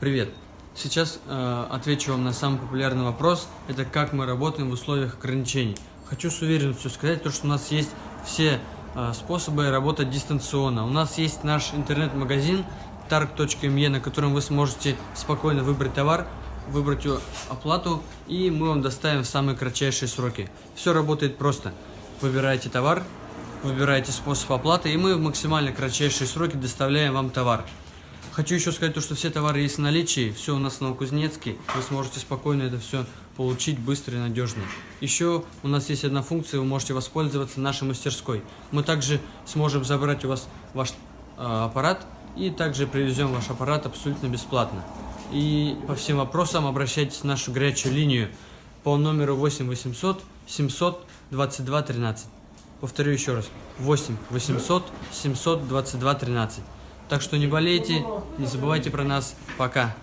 Привет! Сейчас э, отвечу вам на самый популярный вопрос. Это как мы работаем в условиях ограничений. Хочу с уверенностью сказать, то, что у нас есть все э, способы работать дистанционно. У нас есть наш интернет-магазин targ.me, на котором вы сможете спокойно выбрать товар, выбрать оплату, и мы вам доставим в самые кратчайшие сроки. Все работает просто. Выбираете товар, выбираете способ оплаты, и мы в максимально кратчайшие сроки доставляем вам товар. Хочу еще сказать то, что все товары есть в наличии, все у нас в Новокузнецке, вы сможете спокойно это все получить быстро и надежно. Еще у нас есть одна функция, вы можете воспользоваться нашей мастерской. Мы также сможем забрать у вас ваш э, аппарат и также привезем ваш аппарат абсолютно бесплатно. И по всем вопросам обращайтесь в нашу горячую линию по номеру 8 800 700 22 13. Повторю еще раз. 8 800 722 13. Так что не болейте, не забывайте про нас. Пока.